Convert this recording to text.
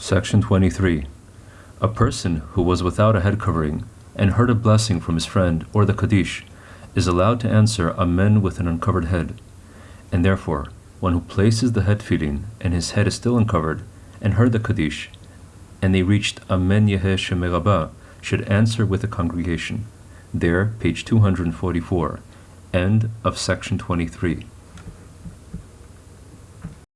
Section 23. A person who was without a head covering and heard a blessing from his friend or the Kaddish is allowed to answer Amen with an uncovered head. And therefore, one who places the head tefillin and his head is still uncovered and heard the Kaddish, and they reached Amen Yeheh Shemerabah, should answer with the congregation. There, page 244. End of section 23.